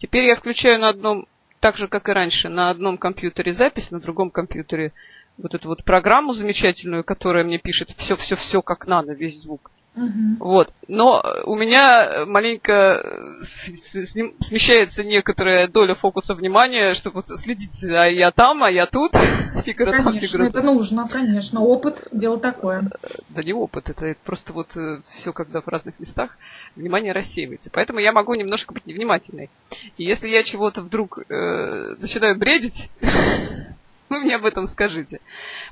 Теперь я включаю на одном, так же, как и раньше, на одном компьютере запись, на другом компьютере вот эту вот программу замечательную, которая мне пишет все-все-все как надо, весь звук. Угу. Вот. Но у меня маленько смещается некоторая доля фокуса внимания, чтобы вот следить, а я там, а я тут. Фигура конечно, там, фигура это нужно, конечно. Опыт – дело такое. Да не опыт, это просто вот э, все, когда в разных местах внимание рассеивается. Поэтому я могу немножко быть невнимательной. И если я чего-то вдруг э, начинаю бредить, вы мне об этом скажите.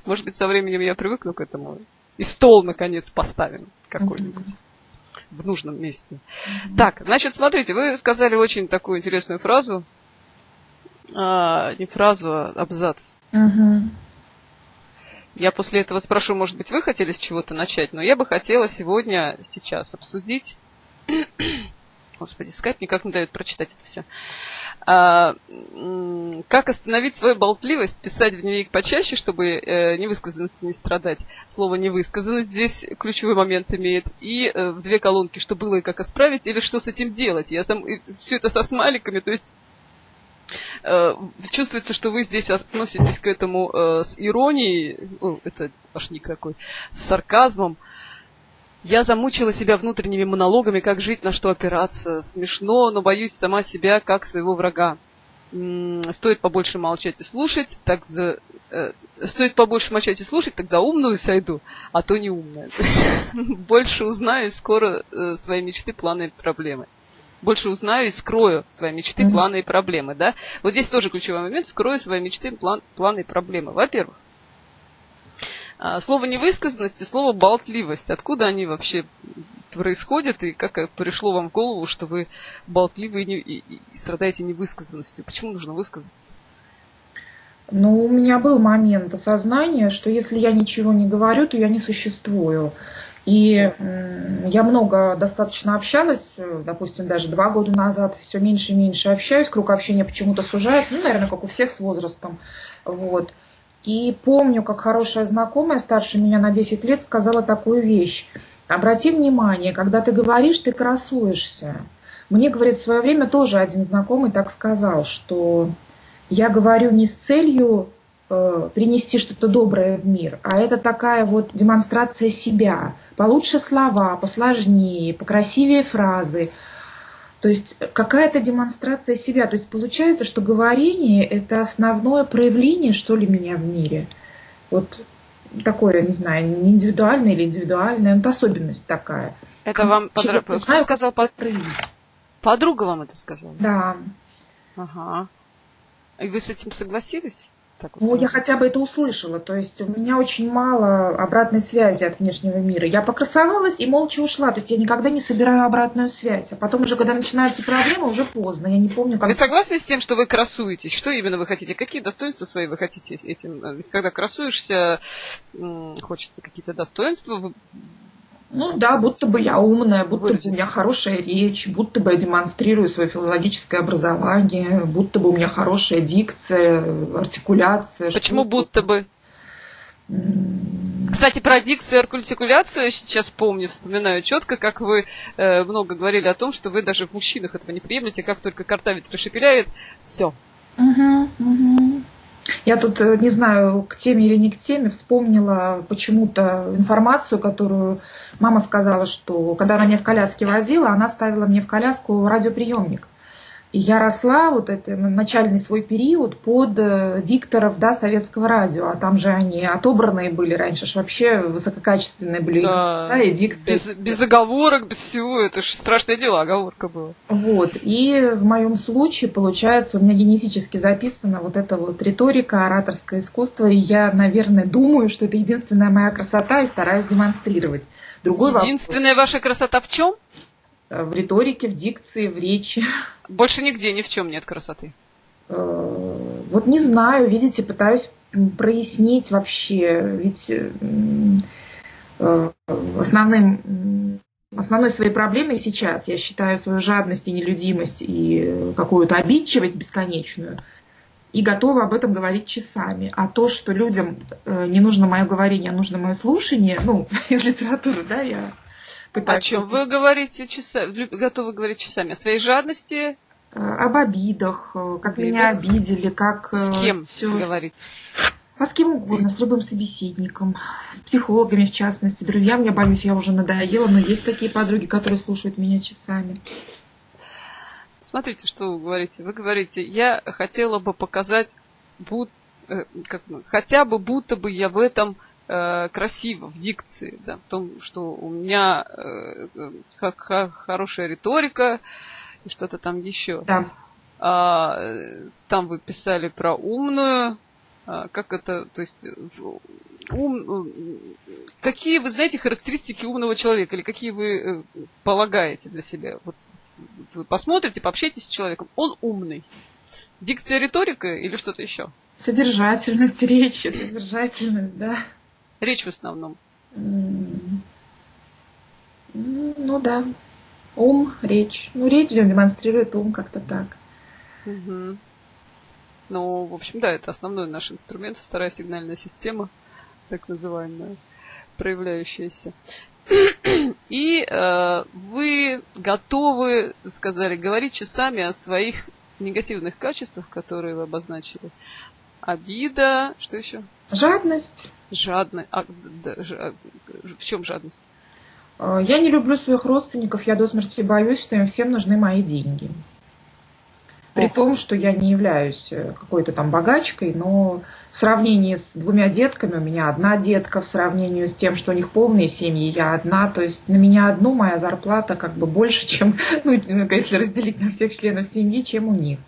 Может быть, со временем я привыкну к этому и стол, наконец, поставим какой-нибудь. В нужном месте. Так, значит, смотрите, вы сказали очень такую интересную фразу. А, не фразу, а абзац. Я после этого спрошу, может быть, вы хотели с чего-то начать, но я бы хотела сегодня, сейчас обсудить Господи, скайп никак не дает прочитать это все. А, как остановить свою болтливость, писать в дневник почаще, чтобы э, невысказанностью не страдать. Слово невысказанность здесь ключевой момент имеет. И э, в две колонки, что было и как исправить, или что с этим делать. Я сам все это со смайликами, то есть э, чувствуется, что вы здесь относитесь к этому э, с иронией, о, это ваш ник такой, с сарказмом, я замучила себя внутренними монологами, как жить, на что опираться. Смешно, но боюсь сама себя, как своего врага. Стоит побольше молчать и слушать, так за... Э, стоит побольше молчать и слушать, так за умную сойду, а то не умная. Больше узнаю скоро э, свои мечты, планы и проблемы. Больше узнаю и скрою свои мечты, планы и проблемы, да? Вот здесь тоже ключевой момент. Скрою свои мечты, план, планы и проблемы. Во-первых, слово невысказанность и слово болтливость. Откуда они вообще происходят и как пришло вам в голову, что вы болтливы и, не, и, и страдаете невысказанностью? Почему нужно высказаться? Ну, у меня был момент осознания, что если я ничего не говорю, то я не существую. И я много достаточно общалась, допустим, даже два года назад, все меньше и меньше общаюсь, круг общения почему-то сужается, ну, наверное, как у всех с возрастом. Вот. И помню, как хорошая знакомая, старше меня на 10 лет, сказала такую вещь. Обрати внимание, когда ты говоришь, ты красуешься. Мне, говорит, в свое время тоже один знакомый так сказал, что я говорю не с целью э, принести что-то доброе в мир, а это такая вот демонстрация себя. Получше слова, посложнее, покрасивее фразы, то есть какая-то демонстрация себя. То есть получается, что говорение – это основное проявление, что ли, меня в мире. Вот такое, не знаю, не индивидуальное или индивидуальное, это особенность такая. Это вам подруга знаю, сказал под... Подруга вам это сказала? Да. Ага. И вы с этим согласились? Так вот ну, я хотя бы это услышала. То есть у меня очень мало обратной связи от внешнего мира. Я покрасовалась и молча ушла. То есть я никогда не собираю обратную связь. А потом уже, когда начинаются проблемы, уже поздно. Я не помню, как... Вы согласны с тем, что вы красуетесь? Что именно вы хотите? Какие достоинства свои вы хотите этим? Ведь когда красуешься, хочется какие-то достоинства ну да, будто бы я умная, будто бы у меня хорошая речь, будто бы я демонстрирую свое филологическое образование, будто бы у меня хорошая дикция, артикуляция. Почему будто бы? Кстати, про дикцию и артикуляцию я сейчас помню, вспоминаю четко, как вы э, много говорили о том, что вы даже в мужчинах этого не приемлете, как только картавит прошепеляет, все. Угу, угу. Я тут, э, не знаю, к теме или не к теме, вспомнила почему-то информацию, которую мама сказала, что когда она меня в коляске возила, она ставила мне в коляску радиоприемник. И я росла вот это начальный свой период под э, дикторов да, советского радио, а там же они отобранные были раньше, ж вообще высококачественные были да, да, и дикции. Без, без оговорок, без всего, это же страшное дело, оговорка была. Вот, и в моем случае, получается, у меня генетически записана вот эта вот риторика, ораторское искусство, и я, наверное, думаю, что это единственная моя красота и стараюсь демонстрировать. Другой Единственная вопрос. ваша красота в чем? Э, в риторике, в дикции, в речи. Больше нигде ни в чем нет красоты. Э, вот не знаю, видите, пытаюсь прояснить вообще, ведь э, основным, основной своей проблемой сейчас я считаю свою жадность и нелюдимость и какую-то обидчивость бесконечную и готова об этом говорить часами. А то, что людям не нужно мое говорение, а нужно мое слушание, ну, из литературы, да, я о чем вы говорите часами? Готовы говорить часами? О своей жадности? об обидах, как обидах? меня обидели, как... С кем все... говорить? А с кем угодно, с любым собеседником, с психологами в частности. Друзьям, я боюсь, я уже надоела, но есть такие подруги, которые слушают меня часами. Смотрите, что вы говорите. Вы говорите, я хотела бы показать, буд, э, как, хотя бы будто бы я в этом э, красиво, в дикции, да, в том, что у меня э, х- хорошая риторика и что-то там еще. Да. А, там вы писали про умную, а, как это, то есть ум, какие вы знаете характеристики умного человека или какие вы полагаете для себя? Вот вы посмотрите, пообщайтесь с человеком, он умный. Дикция, риторика или что-то еще? Содержательность речи, содержательность, да. Речь в основном. Ну да. Ум, речь. Ну, речь демонстрирует ум как-то так. Угу. Ну, в общем, да, это основной наш инструмент, вторая сигнальная система, так называемая, проявляющаяся. И э, вы готовы, сказали, говорить часами о своих негативных качествах, которые вы обозначили. Обида, что еще? Жадность. Жадность. А, да, ж, в чем жадность? Э, я не люблю своих родственников, я до смерти боюсь, что им всем нужны мои деньги. При том, что я не являюсь э, какой-то там богачкой, но в сравнении с двумя детками, у меня одна детка, в сравнении с тем, что у них полные семьи, я одна, то есть на меня одну моя зарплата как бы больше, чем, ну, если разделить на всех членов семьи, чем у них.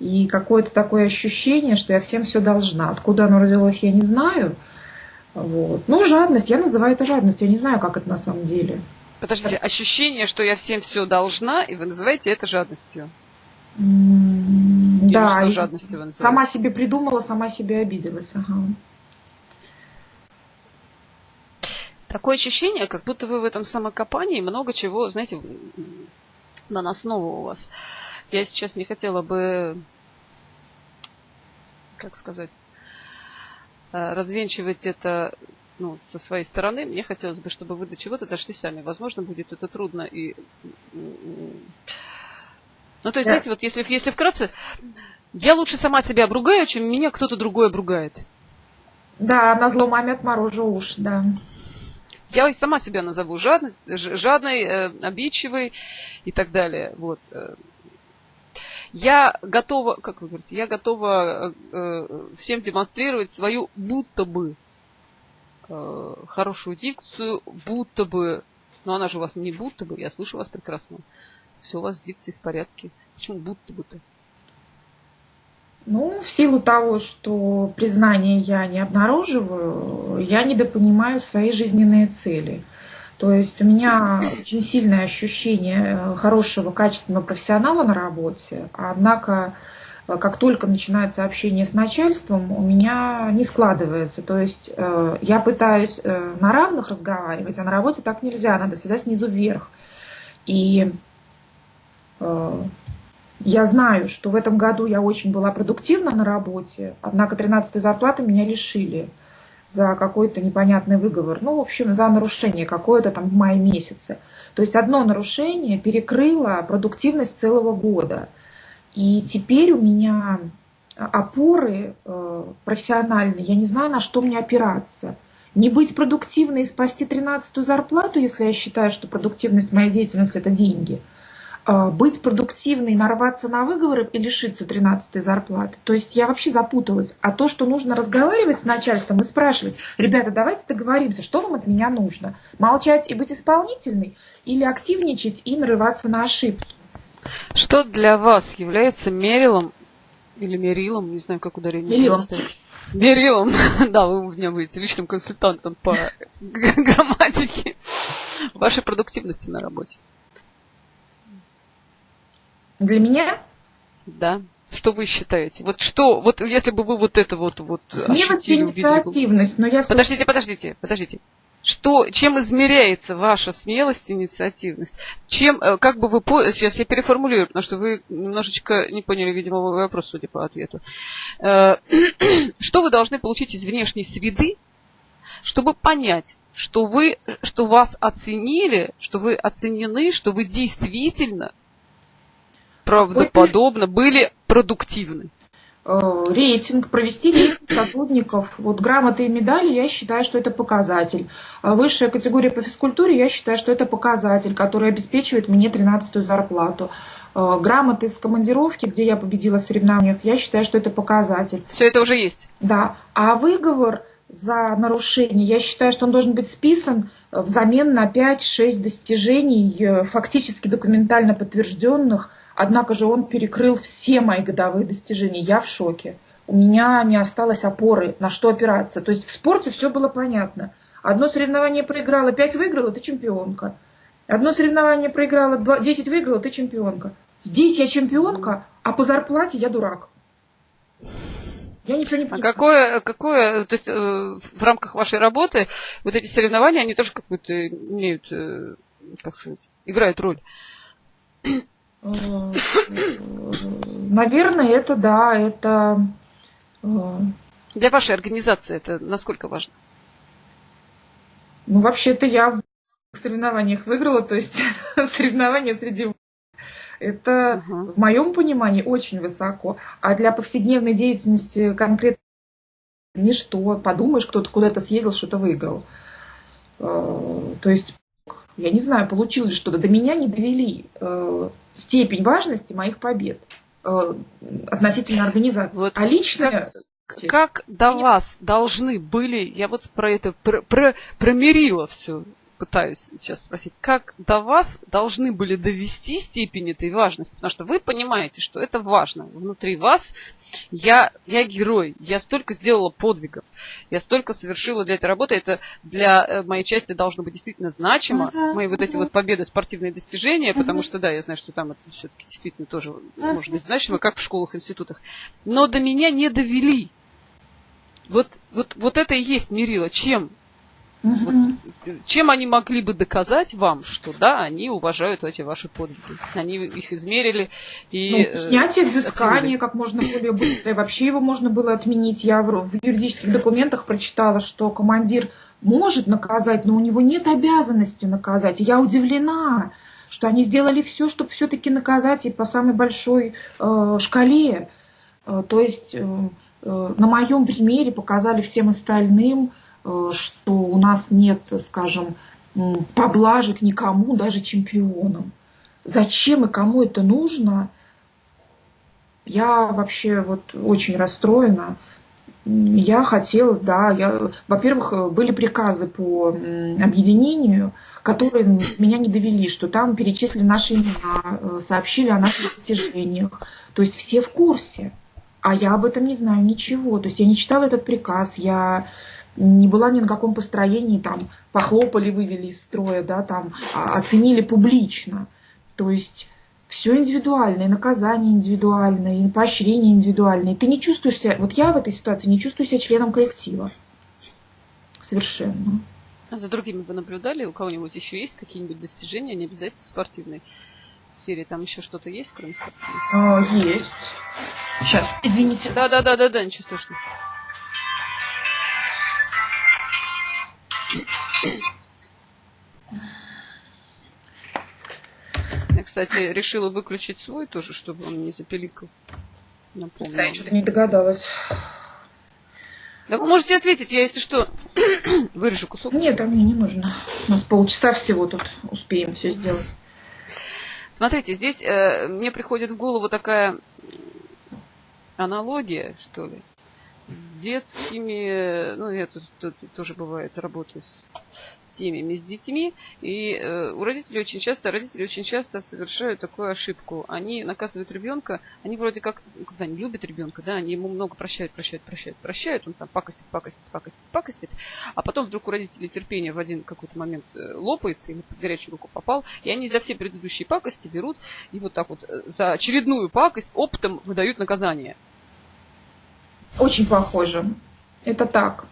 И какое-то такое ощущение, что я всем все должна. Откуда оно родилось, я не знаю. Вот. Ну, жадность, я называю это жадностью, я не знаю, как это на самом деле. Подождите, ощущение, что я всем все должна, и вы называете это жадностью? Или да, что жадностью вы сама себе придумала, сама себе обиделась. Ага. Такое ощущение, как будто вы в этом самокопании много чего, знаете, наносного у вас. Я сейчас не хотела бы, как сказать, развенчивать это ну, со своей стороны. Мне хотелось бы, чтобы вы до чего-то дошли сами. Возможно, будет это трудно и ну, то есть, да. знаете, вот если, если вкратце, я лучше сама себя обругаю, чем меня кто-то другой обругает. Да, на зло маме отморожу уж, да. Я сама себя назову жадной, жадной, э, обидчивой и так далее. Вот. Э. Я готова, как вы говорите, я готова э, всем демонстрировать свою будто бы э, хорошую дикцию, будто бы, но она же у вас не будто бы, я слышу вас прекрасно все у вас с дикцией в порядке. Почему будто бы-то? Ну, в силу того, что признание я не обнаруживаю, я недопонимаю свои жизненные цели. То есть у меня очень сильное ощущение хорошего, качественного профессионала на работе, однако как только начинается общение с начальством, у меня не складывается. То есть э, я пытаюсь э, на равных разговаривать, а на работе так нельзя, надо всегда снизу вверх. И Э, я знаю, что в этом году я очень была продуктивна на работе, однако 13 зарплаты меня лишили за какой-то непонятный выговор. Ну, в общем, за нарушение какое-то там в мае месяце. То есть одно нарушение перекрыло продуктивность целого года. И теперь у меня опоры э, профессиональные, я не знаю, на что мне опираться. Не быть продуктивной и спасти 13 зарплату, если я считаю, что продуктивность моей деятельности – это деньги – быть продуктивной, нарваться на выговоры и лишиться 13 зарплаты. То есть я вообще запуталась. А то, что нужно разговаривать с начальством и спрашивать, ребята, давайте договоримся, что вам от меня нужно? Молчать и быть исполнительной или активничать и нарываться на ошибки? Что для вас является мерилом или мерилом, не знаю, как ударение. Мерилом. Мерилом. Да, вы у меня будете личным консультантом по грамматике вашей продуктивности на работе. Для меня? Да. Что вы считаете? Вот что, вот если бы вы вот это вот, вот Смелость ощутили, инициативность, но я... Подождите, подождите, подождите. Что, чем измеряется ваша смелость и инициативность? Чем, э, как бы вы, сейчас я переформулирую, потому что вы немножечко не поняли, видимо, мой вопрос, судя по ответу. Э, что вы должны получить из внешней среды, чтобы понять, что вы, что вас оценили, что вы оценены, что вы действительно правдоподобно, были продуктивны. Э, рейтинг, провести рейтинг сотрудников. Вот грамоты и медали, я считаю, что это показатель. А высшая категория по физкультуре, я считаю, что это показатель, который обеспечивает мне 13-ю зарплату. Э, грамоты с командировки, где я победила в соревнованиях, я считаю, что это показатель. Все это уже есть. Да. А выговор за нарушение, я считаю, что он должен быть списан взамен на 5-6 достижений, э, фактически документально подтвержденных, Однако же он перекрыл все мои годовые достижения. Я в шоке. У меня не осталось опоры, на что опираться. То есть в спорте все было понятно. Одно соревнование проиграла, пять выиграла, ты чемпионка. Одно соревнование проиграла, 10 выиграла, ты чемпионка. Здесь я чемпионка, а по зарплате я дурак. Я ничего не а понимаю. А какое, какое, то есть э, в рамках вашей работы вот эти соревнования, они тоже какую-то имеют, э, как сказать, играют роль? Э, наверное, это да, это... Э, Для вашей организации это насколько важно? Ну, вообще-то я в соревнованиях выиграла, то есть соревнования среди это uh-huh. в моем понимании очень высоко. А для повседневной деятельности конкретно ничто. Подумаешь, кто-то куда-то съездил, что-то выиграл. Э, то есть я не знаю, получилось что-то, до меня не довели э, степень важности моих побед э, относительно организации. Вот а лично... Как, как до вас должны были, я вот про это, про, про, про все пытаюсь сейчас спросить, как до вас должны были довести степень этой важности? Потому что вы понимаете, что это важно. Внутри вас я, я герой, я столько сделала подвигов, я столько совершила для этой работы. Это для э, моей части должно быть действительно значимо. Uh-huh, Мои вот эти вот победы, спортивные достижения, uh-huh. потому что, да, я знаю, что там это все-таки действительно тоже uh-huh. может быть значимо, как в школах, институтах. Но до меня не довели. Вот, вот, вот это и есть мерило. Чем вот, чем они могли бы доказать вам, что да, они уважают эти ваши подвиги? Они их измерили и... Ну, э, снятие взыскания как можно более быстро. И вообще его можно было отменить. Я в, в юридических документах прочитала, что командир может наказать, но у него нет обязанности наказать. И я удивлена, что они сделали все, чтобы все-таки наказать и по самой большой э, шкале. Э, то есть э, э, на моем примере показали всем остальным, Э, что у нас нет, скажем, поблажек никому, даже чемпионам. Зачем и кому это нужно? Я вообще вот очень расстроена. Я хотела, да, я, во-первых, были приказы по объединению, которые меня не довели, что там перечислили наши имена, э, сообщили о наших достижениях. То есть все в курсе. А я об этом не знаю ничего. То есть я не читала этот приказ, я не была ни на каком построении, там, похлопали, вывели из строя, да, там, а, оценили публично. То есть все индивидуально, и наказание индивидуальное, и поощрение индивидуальное. И ты не чувствуешь себя, вот я в этой ситуации не чувствую себя членом коллектива. Совершенно. А за другими вы наблюдали? У кого-нибудь еще есть какие-нибудь достижения, не обязательно в спортивной сфере? Там еще что-то есть, кроме спортивной? А, есть. Сейчас, извините. Да-да-да-да-да, ничего страшного. Я, кстати, решила выключить свой тоже, чтобы он не запеликал. Напомню. Да, я что-то не догадалась. Да вы можете ответить, я, если что, вырежу кусок. Нет, а мне не нужно. У нас полчаса всего тут успеем все сделать. Смотрите, здесь э, мне приходит в голову такая аналогия, что ли с детскими, ну, я тут, тут, тоже бывает, работаю с семьями, с детьми, и э, у родителей очень часто, родители очень часто совершают такую ошибку. Они наказывают ребенка, они вроде как, когда они любят ребенка, да, они ему много прощают, прощают, прощают, прощают, он там пакостит, пакостит, пакостит, пакостит, а потом вдруг у родителей терпение в один какой-то момент э, лопается, или под горячую руку попал, и они за все предыдущие пакости берут и вот так вот э, за очередную пакость оптом выдают наказание. Очень похоже. Это так.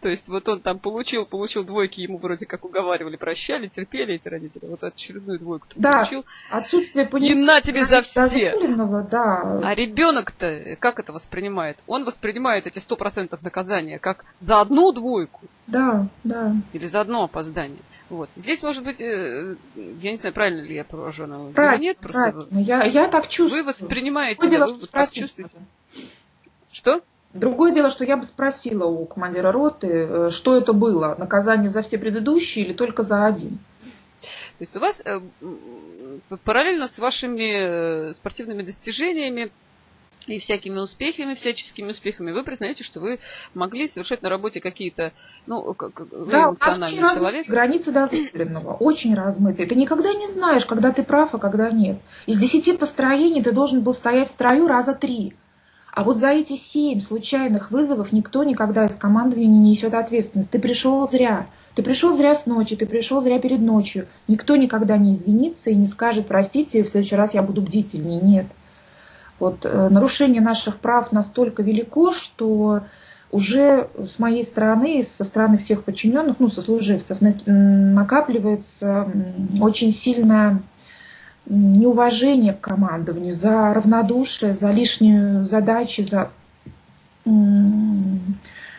То есть вот он там получил, получил двойки, ему вроде как уговаривали, прощали, терпели эти родители. Вот очередную двойку да, получил. отсутствие понимания. И на тебе за все. Да. А ребенок-то как это воспринимает? Он воспринимает эти сто процентов наказания как за одну двойку. Да, да. Или за одно опоздание. Вот. Здесь, может быть, э, я не знаю, правильно ли я поражена или нет, просто правильно. Я, я так чувствую. Вы воспринимаете, да, вы так чувствуете. Что? Другое дело, что я бы спросила у командира роты, э, что это было, наказание за все предыдущие или только за один? То есть у вас э, параллельно с вашими спортивными достижениями и всякими успехами, всяческими успехами, вы признаете, что вы могли совершать на работе какие-то, ну, как вы да, эмоциональный очень человек. Границы дозволенного, очень размытые. Ты никогда не знаешь, когда ты прав, а когда нет. Из десяти построений ты должен был стоять в строю раза три. А вот за эти семь случайных вызовов никто никогда из командования не несет ответственность. Ты пришел зря. Ты пришел зря с ночи, ты пришел зря перед ночью. Никто никогда не извинится и не скажет, простите, в следующий раз я буду бдительнее. Нет. Вот, э, нарушение наших прав настолько велико, что уже с моей стороны и со стороны всех подчиненных, ну, сослуживцев, накапливается очень сильное неуважение к командованию, за равнодушие, за лишнюю задачи, за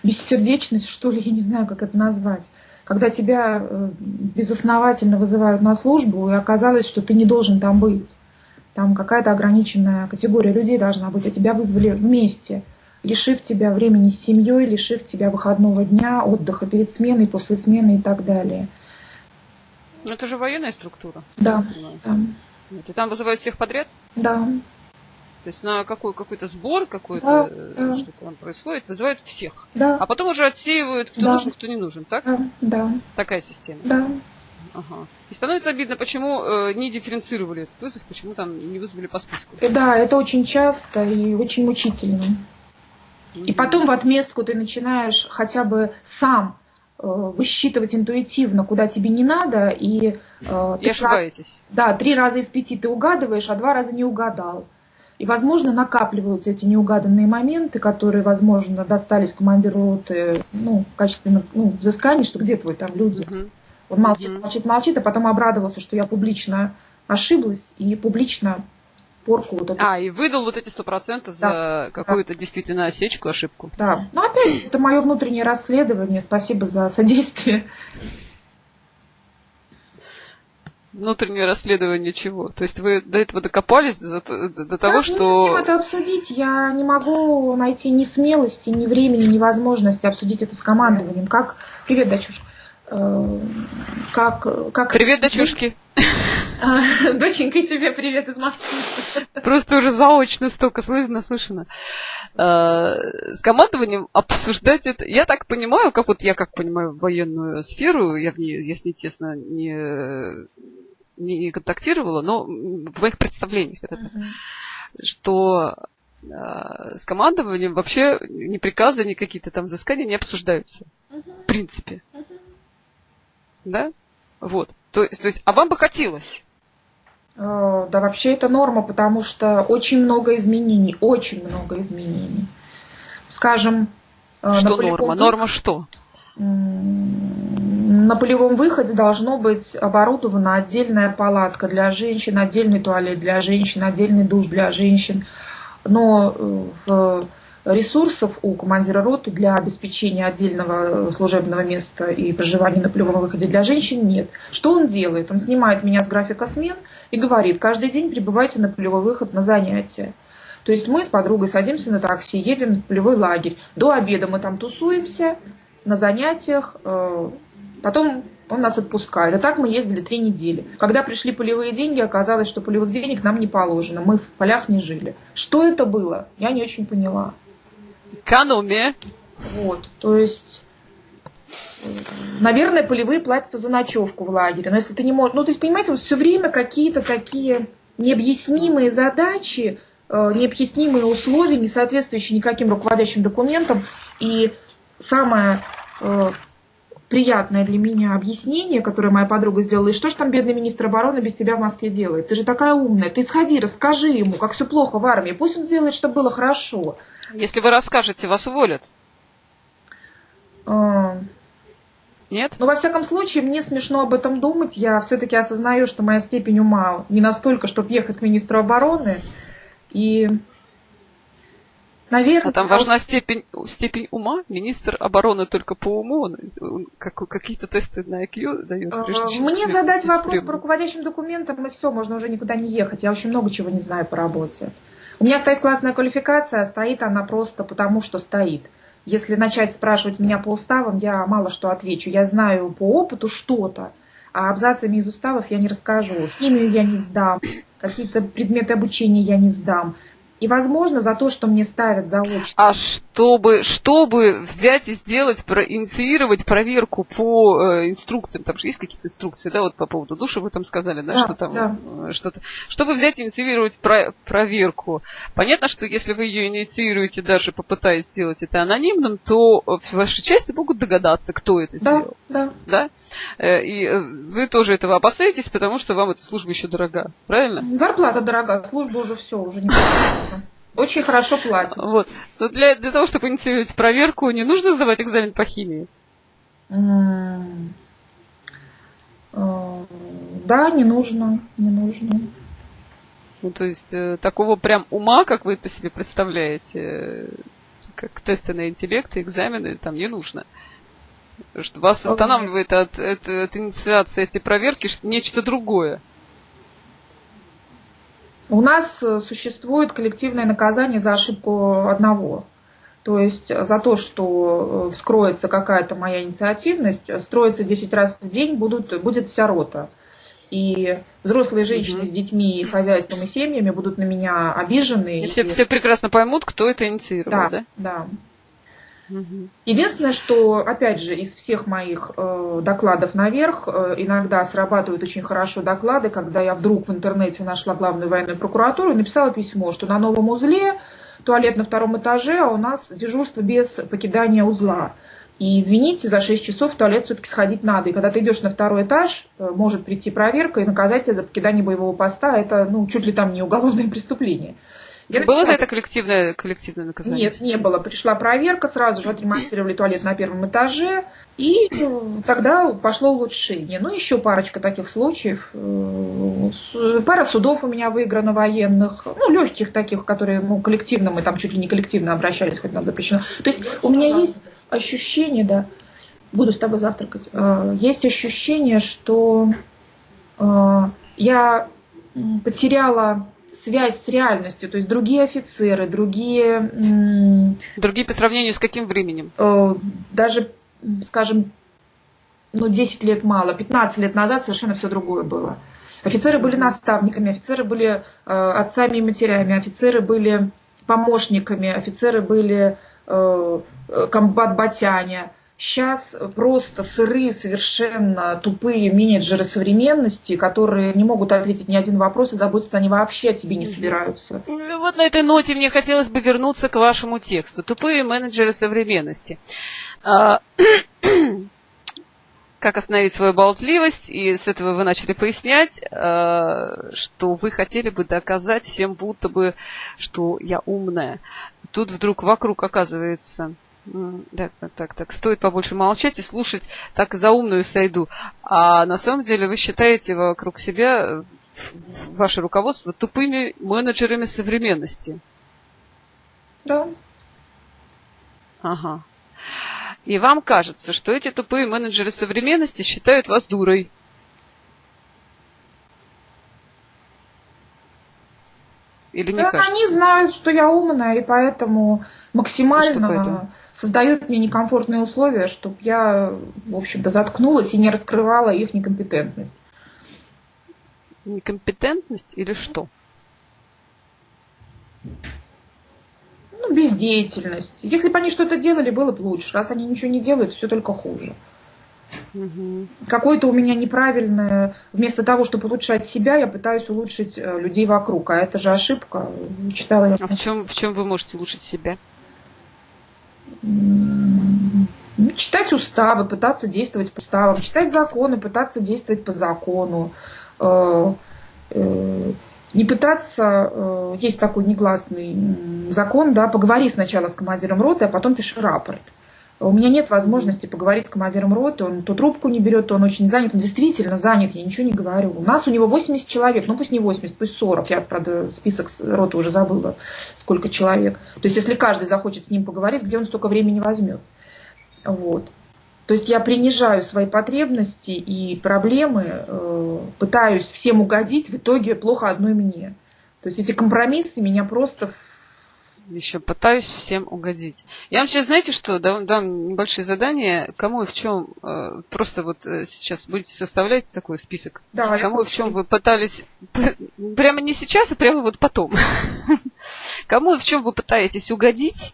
бессердечность, что ли, я не знаю, как это назвать. Когда тебя э, безосновательно вызывают на службу, и оказалось, что ты не должен там быть там какая-то ограниченная категория людей должна быть, а тебя вызвали вместе, лишив тебя времени с семьей, лишив тебя выходного дня, отдыха перед сменой, после смены и так далее. Но это же военная структура. Да. да. И там вызывают всех подряд? Да. То есть на какой, какой-то сбор, какой-то да, что-то там происходит, вызывают всех. Да. А потом уже отсеивают, кто да. нужен, кто не нужен, так? Да. да. Такая система. Да. Ага. И становится обидно, почему э, не дифференцировали этот вызов, почему там не вызвали по списку. Да, это очень часто и очень мучительно. Mm-hmm. И потом в отместку ты начинаешь хотя бы сам э, высчитывать интуитивно, куда тебе не надо, и, э, и ошибаетесь. Раз, да, три раза из пяти ты угадываешь, а два раза не угадал. И, возможно, накапливаются эти неугаданные моменты, которые, возможно, достались командиру роты ну, в качестве ну, взыскания, что где твой там люди. Uh-huh. Он молчит, молчит, молчит, а потом обрадовался, что я публично ошиблась и публично порку вот эту. А, и выдал вот эти сто процентов за какую-то да. действительно осечку, ошибку. Да. Ну, опять, это мое внутреннее расследование. Спасибо за содействие. Внутреннее расследование чего? То есть вы до этого докопались, до, до, того, да, что... Не с кем это обсудить. Я не могу найти ни смелости, ни времени, ни возможности обсудить это с командованием. Как... Привет, дочушка. Э, как, как... Привет, дочушки. А, доченька, тебе привет из Москвы. Просто уже заочно столько слышно, слышно. Э, с командованием обсуждать это... Я так понимаю, как вот я как понимаю военную сферу, я в ней, если честно, не, не контактировала, но в моих представлениях это uh-huh. что э, с командованием вообще ни приказы, ни какие-то там взыскания не обсуждаются. Uh-huh. В принципе. Да? Вот. То, то есть, а вам бы хотелось? Э, да, вообще это норма, потому что очень много изменений, очень много изменений. Скажем, э, что на норма? Выходе, норма что? На полевом выходе должно быть оборудована отдельная палатка для женщин, отдельный туалет для женщин, отдельный душ для женщин. Но э, в ресурсов у командира роты для обеспечения отдельного служебного места и проживания на полевом выходе для женщин нет. Что он делает? Он снимает меня с графика смен и говорит, каждый день прибывайте на полевой выход на занятия. То есть мы с подругой садимся на такси, едем в полевой лагерь. До обеда мы там тусуемся на занятиях, э, потом он нас отпускает. И так мы ездили три недели. Когда пришли полевые деньги, оказалось, что полевых денег нам не положено. Мы в полях не жили. Что это было? Я не очень поняла. Экономия. Вот, то есть, наверное, полевые платятся за ночевку в лагере. Но если ты не можешь... Ну, то есть, понимаете, вот все время какие-то такие необъяснимые задачи, э, необъяснимые условия, не соответствующие никаким руководящим документам. И самое э, приятное для меня объяснение, которое моя подруга сделала, и что же там бедный министр обороны без тебя в Москве делает? Ты же такая умная, ты сходи, расскажи ему, как все плохо в армии, пусть он сделает, чтобы было хорошо. Если вы расскажете, вас уволят. А... Нет? Но, во всяком случае, мне смешно об этом думать. Я все-таки осознаю, что моя степень ума не настолько, чтобы ехать к министру обороны. И Наверное. А там важна степень, степень ума. Министр обороны только по уму, он, как, какие-то тесты на IQ дает. А, мне задать вопрос по руководящим документам, и все, можно уже никуда не ехать. Я очень много чего не знаю по работе. У меня стоит классная квалификация, а стоит она просто потому, что стоит. Если начать спрашивать меня по уставам, я мало что отвечу. Я знаю по опыту что-то, а абзацами из уставов я не расскажу. Химию я не сдам, какие-то предметы обучения я не сдам. И, возможно, за то, что мне ставят заочно. А чтобы, чтобы взять и сделать, проинициировать проверку по э, инструкциям, там же есть какие-то инструкции, да, вот по поводу душа вы там сказали, да, да что там, да. Э, что-то. Чтобы взять и инициировать про, проверку, понятно, что если вы ее инициируете, даже попытаясь сделать это анонимным, то в вашей части могут догадаться, кто это да, сделал. Да, да. Э, и э, вы тоже этого опасаетесь, потому что вам эта служба еще дорога, правильно? Зарплата дорога, служба уже все, уже не очень хорошо платят. Вот. Но для, для того, чтобы инициировать проверку, не нужно сдавать экзамен по химии? Э, да, не нужно, не нужно. Ну, то есть, э, такого прям ума, как вы это себе представляете, э, как тесты на интеллект и экзамены, там не нужно. Что вас останавливает от, от, от инициации этой проверки нечто другое. У нас э, существует коллективное наказание за ошибку одного. То есть за то, что э, вскроется какая-то моя инициативность, строится 10 раз в день будут, будет вся рота. И взрослые женщины угу. с детьми, хозяйством и семьями будут на меня обижены. И, и... Все, все прекрасно поймут, кто это инициировал, да? Да, да. Единственное, что, опять же, из всех моих э, докладов наверх э, иногда срабатывают очень хорошо доклады, когда я вдруг в интернете нашла главную военную прокуратуру и написала письмо, что на новом узле туалет на втором этаже, а у нас дежурство без покидания узла. И извините, за 6 часов в туалет все-таки сходить надо. И когда ты идешь на второй этаж, э, может прийти проверка и наказать тебя за покидание боевого поста. Это ну, чуть ли там не уголовное преступление. Я было за это коллективное, коллективное наказание? Нет, не было. Пришла проверка, сразу же отремонтировали туалет на первом этаже, и э, тогда пошло улучшение. Ну, еще парочка таких случаев. Э, пара судов у меня выиграно военных, ну, легких таких, которые, ну, коллективно, мы там чуть ли не коллективно обращались, хоть нам запрещено. То есть у меня есть ощущение, да, буду с тобой завтракать, э, есть ощущение, что я потеряла связь с реальностью, то есть другие офицеры, другие... Другие по сравнению с каким временем? Э, даже, скажем, ну, 10 лет мало, 15 лет назад совершенно все другое было. Офицеры были наставниками, офицеры были э, отцами и матерями, офицеры были помощниками, офицеры были э, комбат-батяне, Сейчас просто сырые, совершенно тупые менеджеры современности, которые не могут ответить ни один вопрос и заботиться они вообще о тебе не собираются. Вот на этой ноте мне хотелось бы вернуться к вашему тексту. Тупые менеджеры современности. А, как остановить свою болтливость, и с этого вы начали пояснять, а, что вы хотели бы доказать всем будто бы, что я умная. Тут вдруг вокруг оказывается так, так, так, так. Стоит побольше молчать и слушать, так за умную сойду. А на самом деле вы считаете вокруг себя ваше руководство тупыми менеджерами современности. Да. Ага. И вам кажется, что эти тупые менеджеры современности считают вас дурой. Или не да, кажется? Они знают, что я умная, и поэтому максимально и поэтому? Создают мне некомфортные условия, чтобы я, в общем-то, заткнулась и не раскрывала их некомпетентность. Некомпетентность или что? Ну, бездеятельность. Если бы они что-то делали, было бы лучше. Раз они ничего не делают, все только хуже. Угу. Какое-то у меня неправильное, вместо того, чтобы улучшать себя, я пытаюсь улучшить э, людей вокруг. А это же ошибка. Читала я. А в чем, в чем вы можете улучшить себя? Читать уставы, пытаться действовать по уставам, читать законы, пытаться действовать по закону, э, э, не пытаться, э, есть такой негласный закон, да, поговори сначала с командиром роты, а потом пиши рапорт. У меня нет возможности поговорить с командиром роты, он то трубку не берет, то он очень занят. Он действительно занят, я ничего не говорю. У нас у него 80 человек, ну пусть не 80, пусть 40. Я, правда, список роты уже забыла, сколько человек. То есть, если каждый захочет с ним поговорить, где он столько времени возьмет? Вот. То есть я принижаю свои потребности и проблемы, э, пытаюсь всем угодить, в итоге плохо одной мне. То есть эти компромиссы меня просто еще пытаюсь всем угодить. Я вам сейчас, знаете что, дам, дам небольшие задания, кому и в чем, э, просто вот э, сейчас будете составлять такой список, да, кому и в чем вы пытались, прямо не сейчас, а прямо вот потом, кому и в чем вы пытаетесь угодить,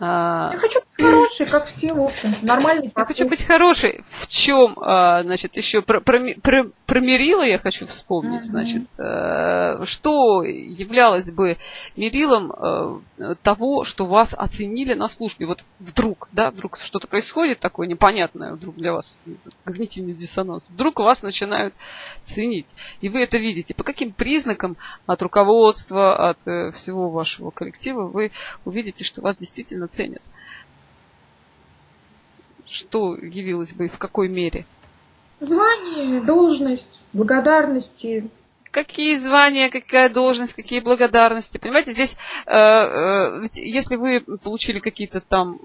я хочу быть хорошей, как все, в общем, нормальный. Я хочу быть хорошей. В чем, а, значит, еще про, про, про, про мерила я хочу вспомнить, значит, э, что являлось бы мерилом э, того, что вас оценили на службе. Вот вдруг, да, вдруг что-то происходит такое непонятное, вдруг для вас когнитивный диссонанс, вдруг вас начинают ценить. И вы это видите. По каким признакам от руководства, от э, всего вашего коллектива вы увидите, что вас действительно ценят. Что явилось бы и в какой мере? Звание, должность, благодарности. Какие звания, какая должность, какие благодарности. Понимаете, здесь, э, э, если вы получили какие-то там,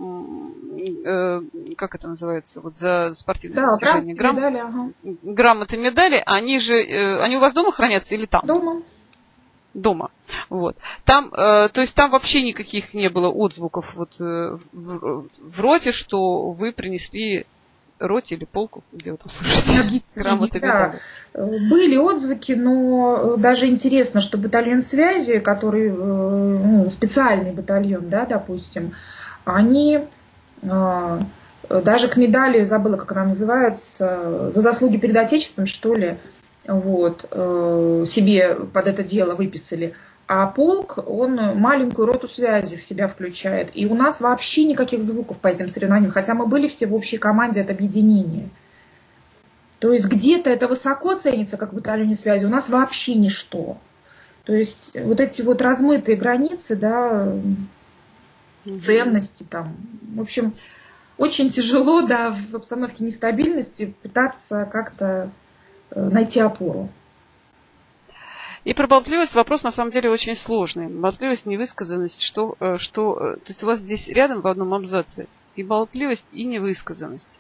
э, как это называется, вот за спортивные да, достижения, грам... медали, ага. грамоты, медали, они же, э, они у вас дома хранятся или там? Дома дома. Вот. Там, э, то есть там вообще никаких не было отзвуков вот, э, в, в роте, что вы принесли роте или полку, где вы там слышите, грамоты да. Были отзвуки, но даже интересно, что батальон связи, который э, ну, специальный батальон, да, допустим, они э, даже к медали, забыла, как она называется, за заслуги перед Отечеством, что ли, вот, э, себе под это дело выписали. А полк, он маленькую роту связи в себя включает. И у нас вообще никаких звуков по этим соревнованиям, хотя мы были все в общей команде от объединения. То есть где-то это высоко ценится, как в батальоне связи, у нас вообще ничто. То есть вот эти вот размытые границы, да, ценности там, в общем, очень тяжело, да, в обстановке нестабильности пытаться как-то найти опору. И про болтливость вопрос на самом деле очень сложный. Болтливость, невысказанность, что, э, что... Э, то есть у вас здесь рядом в одном абзаце и болтливость, и невысказанность.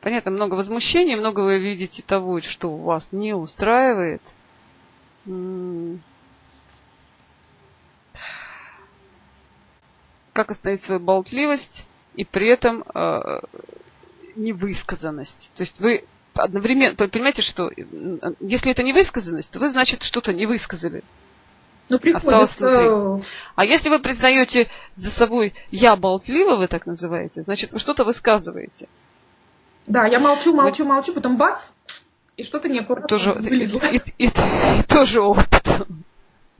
Понятно, много возмущений, много вы видите того, что вас не устраивает. Как остановить свою болтливость и при этом э, невысказанность. То есть вы одновременно, понимаете, что если это не высказанность, то вы, значит, что-то не высказали. Ну, приходится... А если вы признаете за собой «я болтлива», вы так называете, значит, вы что-то высказываете. Да, я молчу, молчу, молчу, потом бац, и что-то неаккуратно тоже, вылезло. И, и, и, и тоже опыт.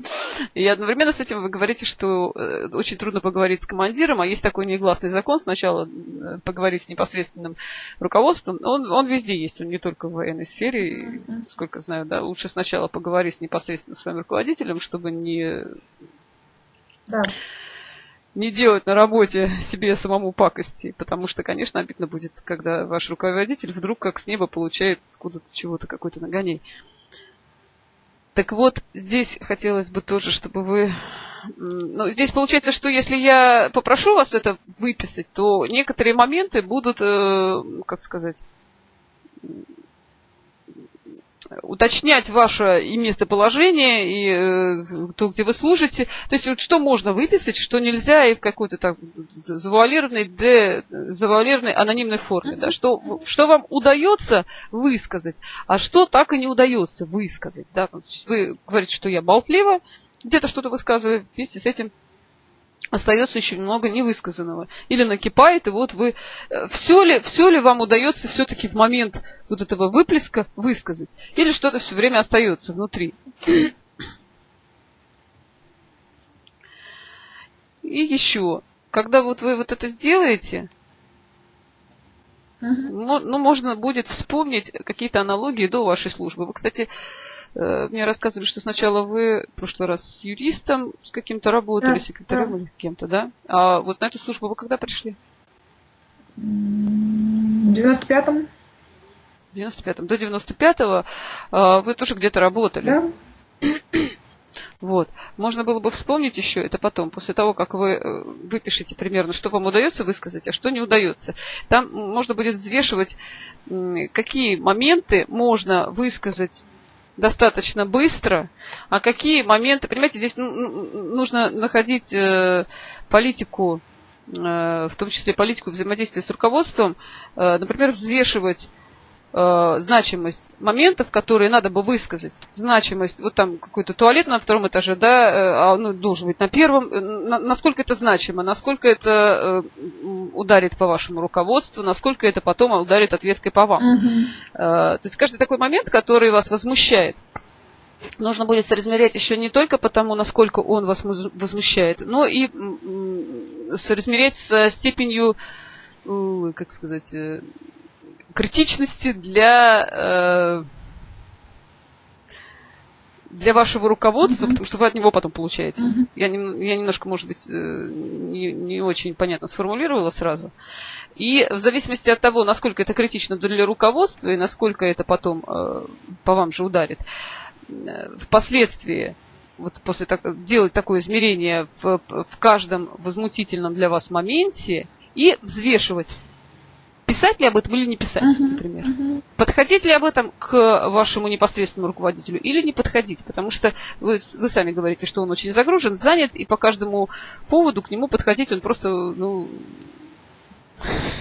И одновременно с этим вы говорите, что э, очень трудно поговорить с командиром, а есть такой негласный закон, сначала э, поговорить с непосредственным руководством. Он, он везде есть, он не только в военной сфере, сколько знаю, да, лучше сначала поговорить с непосредственно своим руководителем, чтобы не... Да не делать на работе себе самому пакости, потому что, конечно, обидно будет, когда ваш руководитель вдруг как с неба получает откуда-то чего-то, какой-то нагоней. Так вот, здесь хотелось бы тоже, чтобы вы... Ну, здесь получается, что если я попрошу вас это выписать, то некоторые моменты будут, э, как сказать, уточнять ваше и местоположение, и э, то, где вы служите. То есть вот что можно выписать, что нельзя и в какой-то так завуалированной, де, завуалированной анонимной форме. Да? Что, что вам удается высказать, а что так и не удается высказать. Да? Вы говорите, что я болтлива, где-то что-то высказываю, вместе с этим остается еще много невысказанного. Или накипает, и вот вы... Э, все ли, все ли вам удается все-таки в момент вот этого выплеска высказать? Или что-то все время остается внутри? И еще, когда вот вы вот это сделаете, ну, можно будет вспомнить какие-то аналогии до вашей службы. Вы, кстати, мне рассказывали, что сначала вы в прошлый раз с юристом с каким-то работали, да, секретарем да. или кем-то, да? А вот на эту службу вы когда пришли? В 95-м. В 95-м. До 95-го э, вы тоже где-то работали. Да. Вот. Можно было бы вспомнить еще это потом, после того, как вы э, выпишете примерно, что вам удается высказать, а что не удается. Там можно будет взвешивать, какие моменты можно высказать достаточно быстро, а какие моменты, понимаете, здесь нужно находить э, политику, э, в том числе политику взаимодействия с руководством, например, взвешивать э, значимость моментов, которые надо бы высказать. Значимость, вот там какой-то туалет на втором этаже, да, э, а, ну, должен быть на первом. Э, на, насколько это значимо, насколько это э, ударит по вашему руководству, насколько это потом ударит ответкой по вам. Угу. Э, то есть каждый такой момент, который вас возмущает, нужно будет соразмерять еще не только потому, насколько он вас возмущает, но и соразмерять со степенью, как сказать, критичности для, э, для вашего руководства, mm-hmm. потому что вы от него потом получаете. Mm-hmm. Я, я немножко, может быть, э, не, не очень понятно сформулировала сразу. И в зависимости от того, насколько это критично для руководства и насколько это потом э, по вам же ударит, э, впоследствии вот после так, делать такое измерение в, в каждом возмутительном для вас моменте и взвешивать писать ли об этом или не писать, uh-huh, например. Uh-huh. Подходить ли об этом к вашему непосредственному руководителю или не подходить, потому что вы, вы сами говорите, что он очень загружен, занят, и по каждому поводу к нему подходить он просто, ну,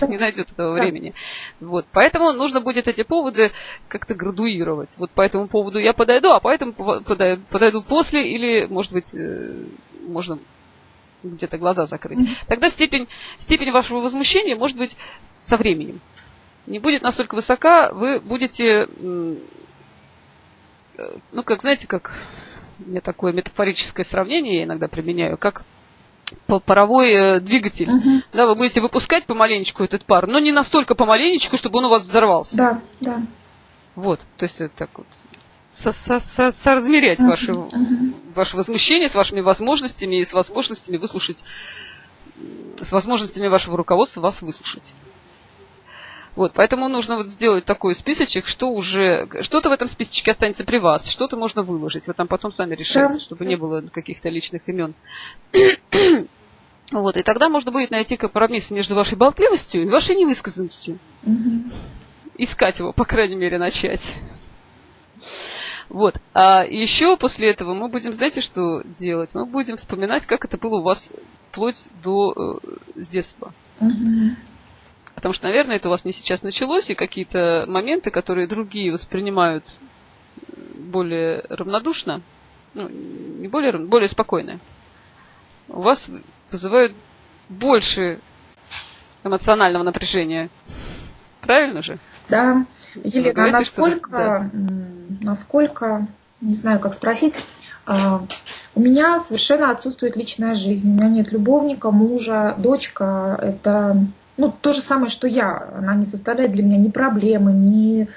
не найдет этого времени. Вот. Поэтому нужно будет эти поводы как-то градуировать. Вот по этому поводу я подойду, а по этому подойду, после, или, может быть, э, можно где-то глаза закрыть, тогда степень, степень вашего возмущения может быть со временем. Не будет настолько высока, вы будете, э, ну, как, знаете, как, у меня такое метафорическое сравнение я иногда применяю, как паровой э, двигатель. Uh-huh. Да, вы будете выпускать помаленечку этот пар, но не настолько помаленечку, чтобы он у вас взорвался. Да, да. Вот, то есть это так вот со со со соразмерять uh-huh. ваше, uh-huh. ваше возмущение с вашими возможностями и с возможностями выслушать, с возможностями вашего руководства вас выслушать. Вот, поэтому нужно вот сделать такой списочек, что уже, что-то в этом списочке останется при вас, что-то можно выложить. Вы там потом сами решайте, да. чтобы не было каких-то личных имен. вот, и тогда можно будет найти компромисс между вашей болтливостью и вашей невысказанностью. Угу. Искать его, по крайней мере, начать. Вот. А еще после этого мы будем, знаете, что делать? Мы будем вспоминать, как это было у вас вплоть до э, с детства. Угу. Потому что, наверное, это у вас не сейчас началось, и какие-то моменты, которые другие воспринимают более равнодушно, ну, не более, более спокойно, у вас вызывают больше эмоционального напряжения. Правильно же? Да. Елена, говорите, насколько, что... да. насколько, не знаю, как спросить, а, у меня совершенно отсутствует личная жизнь. У меня нет любовника, мужа, дочка. Это ну, то же самое, что я. Она не составляет для меня ни проблемы, ни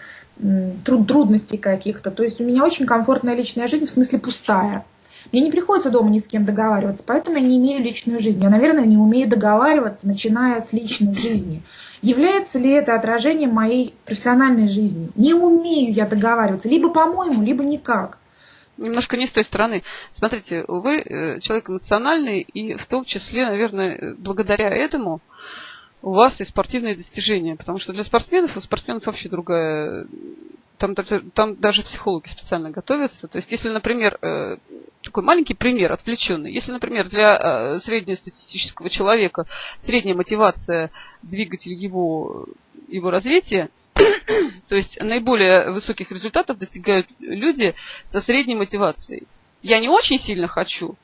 труд, трудностей каких-то. То есть у меня очень комфортная личная жизнь, в смысле пустая. Мне не приходится дома ни с кем договариваться, поэтому я не имею личную жизнь. Я, наверное, не умею договариваться, начиная с личной жизни. Является ли это отражением моей профессиональной жизни? Не умею я договариваться, либо по-моему, либо никак. Немножко не с той стороны. Смотрите, вы э, человек эмоциональный, и в том числе, наверное, благодаря этому у вас и спортивные достижения. Потому что для спортсменов, у спортсменов вообще другая... Там, там даже психологи специально готовятся. То есть, если, например, э, такой маленький пример, отвлеченный. Если, например, для э, среднестатистического человека средняя мотивация двигатель его, его развития, то есть наиболее высоких результатов достигают люди со средней мотивацией. Я не очень сильно хочу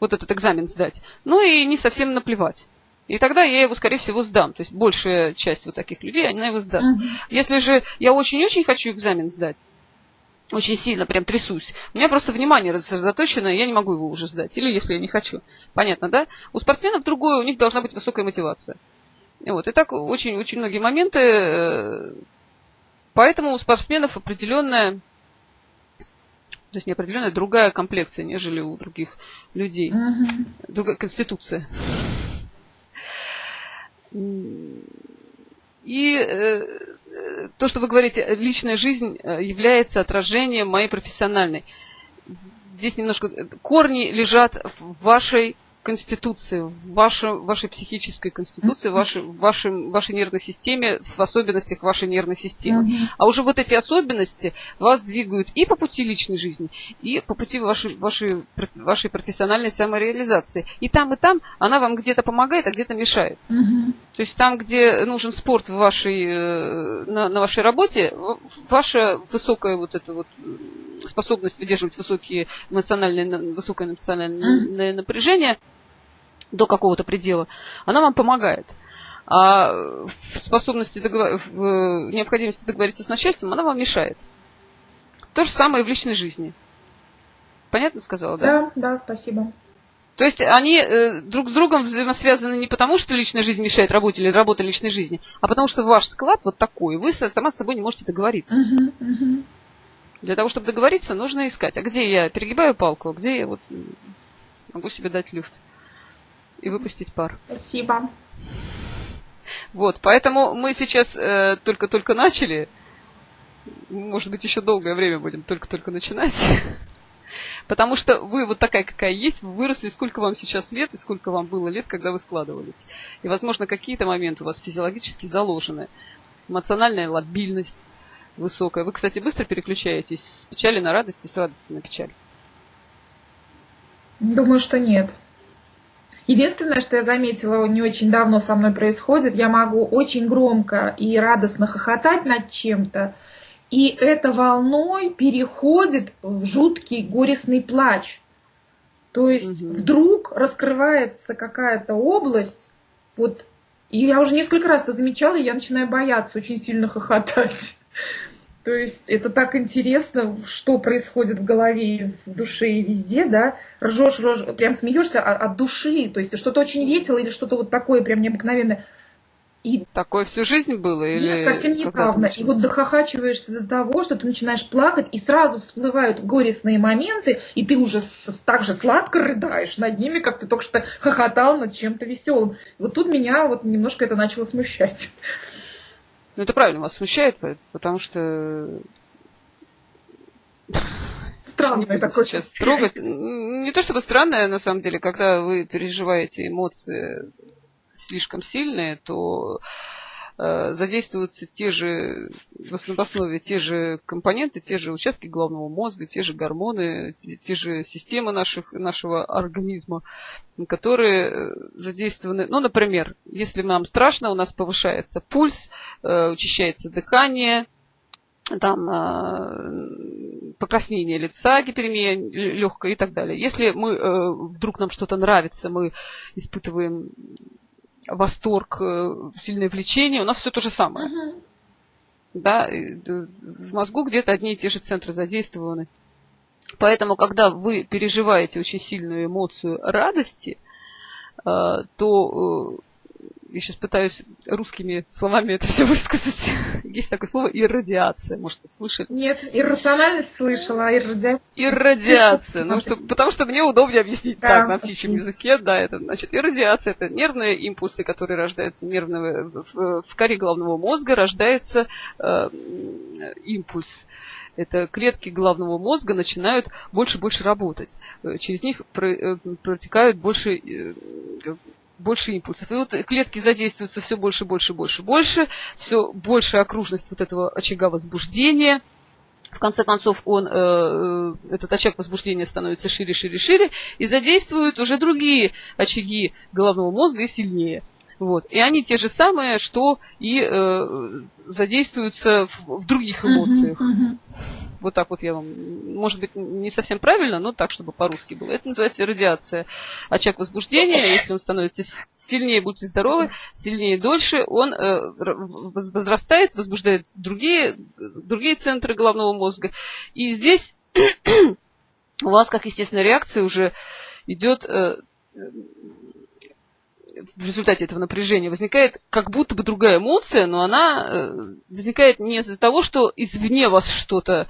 вот этот экзамен сдать, но и не совсем наплевать. И тогда я его, скорее всего, сдам. То есть большая часть вот таких людей, она его сдаст. Если же я очень-очень хочу экзамен сдать, очень сильно прям трясусь. У меня просто внимание рассредоточено, я не могу его уже сдать. Или если я не хочу. Понятно, да? У спортсменов другое, у них должна быть высокая мотивация. Вот. И так очень-очень многие моменты. Э, поэтому у спортсменов определенная То есть неопределенная другая комплекция, нежели у других людей. Другая конституция. И э, то, что вы говорите, личная жизнь э, является отражением моей профессиональной. Здесь немножко э, корни лежат в вашей конституции, в вашей, вашей психической конституции, вашей, в вашем, вашей нервной системе, в особенностях вашей нервной системы. Мгм. А уже вот эти особенности вас двигают и по пути личной жизни, и по пути вашей, вашей, вашей профессиональной самореализации. И там, и там она вам где-то помогает, а где-то мешает. Мгм. То есть там, где нужен спорт в вашей, э, на, на вашей работе, ваша высокая вот эта вот м, способность выдерживать высокие эмоциональные, на- высокое эмоциональное напряжение до какого-то предела, она вам помогает. А в способности договор- в э, необходимости договориться с начальством она вам мешает. То же самое и в личной жизни. Понятно сказала, да? Да, да, спасибо. То есть они э, друг с другом взаимосвязаны не потому, что личная жизнь мешает работе или работа личной жизни, а потому что ваш склад вот такой, вы сама с собой не можете договориться. Мгм, мгм. Для того, чтобы договориться, нужно искать. А где я перегибаю палку, а где я вот могу себе дать люфт и выпустить пар. Спасибо. Вот, поэтому мы сейчас э, только-только начали. Может быть, еще долгое время будем только-только начинать. Потому что вы вот такая, какая есть, вы выросли, сколько вам сейчас лет и сколько вам было лет, когда вы складывались. И, возможно, какие-то моменты у вас физиологически заложены. Эмоциональная лобильность высокая. Вы, кстати, быстро переключаетесь с печали на радость и с радости на печаль. Думаю, что нет. Единственное, что я заметила, не очень давно со мной происходит, я могу очень громко и радостно хохотать над чем-то, и это волной переходит в жуткий горестный плач. То есть Мгм. вдруг раскрывается какая-то область, вот, и я уже несколько раз это замечала, и я начинаю бояться очень сильно хохотать. То есть это так интересно, что происходит в голове, в душе и везде, да. Ржешь, ржешь, прям смеешься от, от души. То есть что-то очень весело или что-то вот такое прям необыкновенное. И Такое всю жизнь было? Или нет, совсем недавно. И вот дохохачиваешься до того, что ты начинаешь плакать, и сразу всплывают горестные моменты, и ты уже с- так же сладко рыдаешь над ними, как ты только что хохотал над чем-то веселым. Вот тут меня вот немножко это начало смущать. Ну, это правильно вас смущает, по- потому что Странное такое сейчас трогать. Не то чтобы странное, на самом деле, когда вы переживаете эмоции слишком сильные, то задействуются те же, в основ- в основе те же компоненты, те же участки головного мозга, те же гормоны, те, же системы наших, нашего организма, которые э, задействованы. Ну, например, если нам страшно, у нас повышается пульс, э, учащается дыхание, там э, покраснение лица, гиперемия легкая и так далее. Если мы э, вдруг нам что-то нравится, мы испытываем восторг, э, сильное влечение, у нас все то же самое. Мгм. Да, э, в мозгу где-то одни и те же центры задействованы. Поэтому, когда вы переживаете очень сильную эмоцию радости, э, то я сейчас пытаюсь русскими словами это все высказать. Есть такое слово иррадиация, может быть, слышали? Нет, иррациональность слышала, а иррадиация. Иррадиация. Ну, что, потому что мне удобнее объяснить Да, так, на птичьем языке, да, это значит иррадиация, это нервные импульсы, которые рождаются нервного, в, в коре головного мозга рождается э, импульс. Это клетки головного мозга начинают больше и больше работать. Э, Через них э, протекают больше э, больше импульсов. И вот клетки задействуются все больше, больше, больше, больше, все большая окружность вот этого очага возбуждения. В конце концов, он, э, э, этот очаг возбуждения становится шире, шире, шире, и задействует уже другие очаги головного мозга и сильнее. Вот. И они те же самые, что и э, задействуются в, в других эмоциях. Мгм, мгм. Вот так вот я вам, может быть, не совсем правильно, но так, чтобы по-русски было. Это называется радиация. Очаг возбуждения, если он становится сильнее, будьте здоровы, сильнее дольше, он э, возрастает, возбуждает другие, другие центры головного мозга. И здесь у вас, как естественная реакция, уже идет э, в результате этого напряжения возникает как будто бы другая эмоция, но она э, возникает не из-за того, что извне вас что-то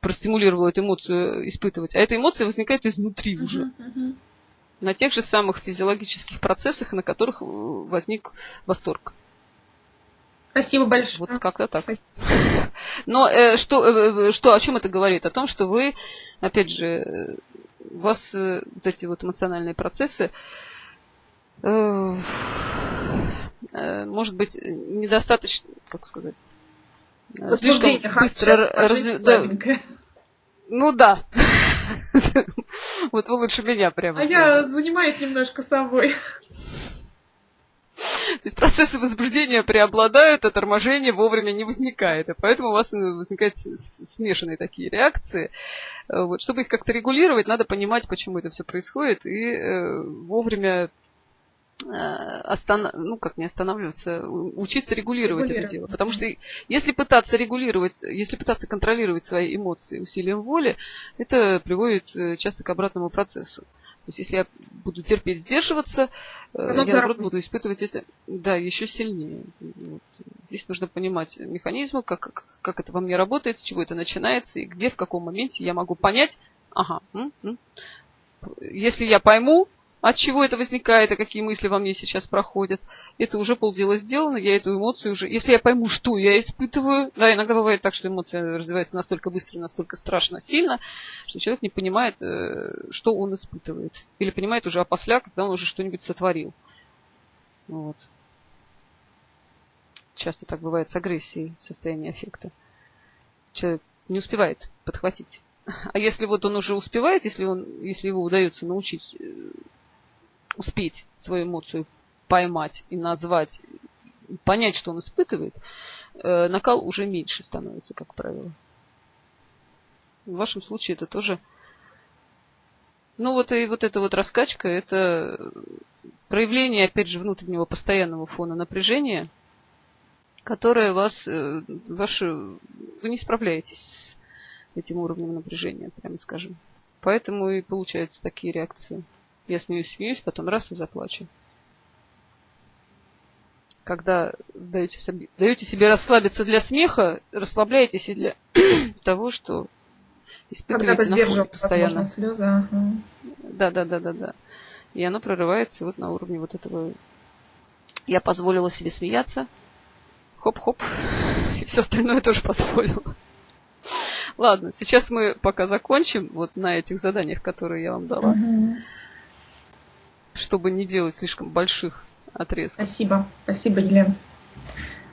простимулировала эту эмоцию испытывать, а эта эмоция возникает изнутри уже. Uh-huh, uh-huh. На тех же самых физиологических процессах, на которых возник восторг. Спасибо большое. Вот как-то так. Спасибо. Но э, что, э, что, о чем это говорит? О том, что вы, опять же, у вас э, вот эти вот эмоциональные процессы, э, э, может быть, недостаточно, как сказать, слишком быстро разве... да. Ну да. Вот вы лучше меня прямо. А я занимаюсь немножко собой. То есть процессы возбуждения преобладают, а торможение вовремя не возникает. И поэтому у вас возникают смешанные такие реакции. Вот. Чтобы их как-то регулировать, надо понимать, почему это все происходит, и э, вовремя э, остан... ну, как не останавливаться, учиться регулировать, регулировать это дело. Потому что если пытаться регулировать, если пытаться контролировать свои эмоции усилием воли, это приводит э, часто к обратному процессу. То есть, если я буду терпеть, сдерживаться, э, я, наоборот, буду испытывать это да, еще сильнее. Вот. Здесь нужно понимать механизмы, как, как, как это во мне работает, с чего это начинается, и где, в каком моменте я могу понять, ага, м -м. если я пойму, от чего это возникает, и какие мысли во мне сейчас проходят. Это уже полдела сделано, я эту эмоцию уже... Если я пойму, что я испытываю... Да, иногда бывает так, что эмоция развивается настолько быстро, настолько страшно сильно, что человек не понимает, э, что он испытывает. Или понимает уже опосля, когда он уже что-нибудь сотворил. Вот. Часто так бывает с агрессией в состоянии аффекта. Человек не успевает подхватить. А если вот он уже успевает, если, он, если его удается научить э, успеть свою эмоцию поймать и назвать, понять, что он испытывает, э, накал уже меньше становится, как правило. В вашем случае это тоже... Ну вот и вот эта вот раскачка, это проявление, опять же, внутреннего постоянного фона напряжения, которое вас, э, ваше, вы не справляетесь с этим уровнем напряжения, прямо скажем. Поэтому и получаются такие реакции. Я смеюсь, смеюсь, потом раз и заплачу. Когда даете себе, даете себе расслабиться для смеха, расслабляетесь и для того, что испытываете на фоне постоянно. слезы. Ага. Да, да, да, да, да. И оно прорывается вот на уровне вот этого. Я позволила себе смеяться. Хоп-хоп. И все остальное тоже позволила. Ладно, сейчас мы пока закончим вот на этих заданиях, которые я вам дала. Угу чтобы не делать слишком больших отрезков. Спасибо. Спасибо, Елена.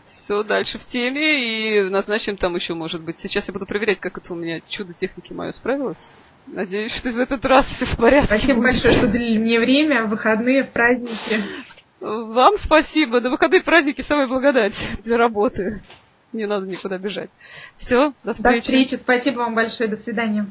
Все, дальше в теме и назначим там еще, может быть. Сейчас я буду проверять, как это у меня чудо техники мое справилось. Надеюсь, что в этот раз все в порядке. Спасибо будет. большое, что уделили мне время, в выходные, в праздники. Вам спасибо. На выходные праздники самая благодать для работы. Не надо никуда бежать. Все, до встречи. До встречи. Спасибо вам большое. До свидания.